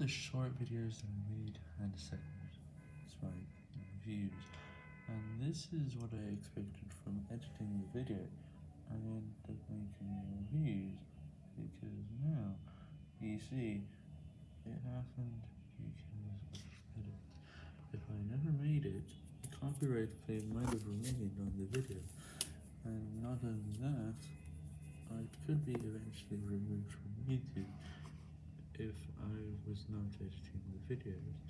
the short videos that I made and second, it's my views, and this is what I expected from editing the video. And making reviews, because now, you see, it happened because. If I never made it, the copyright claim might have remained on the video, and not only that, I could be eventually removed from YouTube if I was not editing the videos.